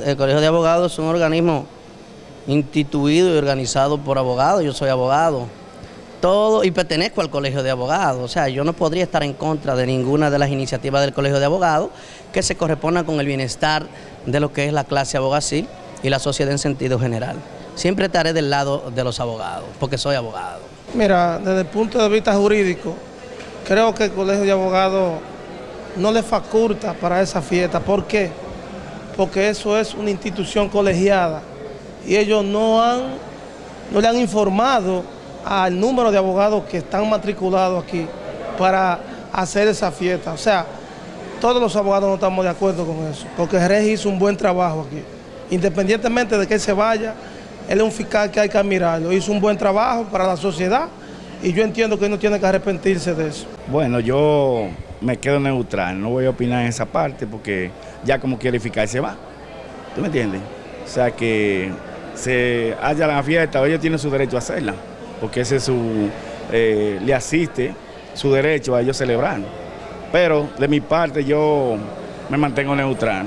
El Colegio de Abogados es un organismo instituido y organizado por abogados, yo soy abogado, todo y pertenezco al Colegio de Abogados, o sea, yo no podría estar en contra de ninguna de las iniciativas del Colegio de Abogados que se correspondan con el bienestar de lo que es la clase abogacil y la sociedad en sentido general. Siempre estaré del lado de los abogados, porque soy abogado. Mira, desde el punto de vista jurídico, creo que el Colegio de Abogados no le faculta para esa fiesta. ¿Por qué? Porque eso es una institución colegiada y ellos no, han, no le han informado al número de abogados que están matriculados aquí para hacer esa fiesta. O sea, todos los abogados no estamos de acuerdo con eso, porque Jerez hizo un buen trabajo aquí. Independientemente de que se vaya, él es un fiscal que hay que admirarlo. Hizo un buen trabajo para la sociedad y yo entiendo que no tiene que arrepentirse de eso. Bueno, yo me quedo neutral, no voy a opinar en esa parte porque ya como quiere fiscal se va. ¿Tú me entiendes? O sea que se haya la fiesta, ellos tienen su derecho a hacerla, porque ese es su, eh, le asiste su derecho a ellos celebrar. Pero de mi parte yo me mantengo neutral.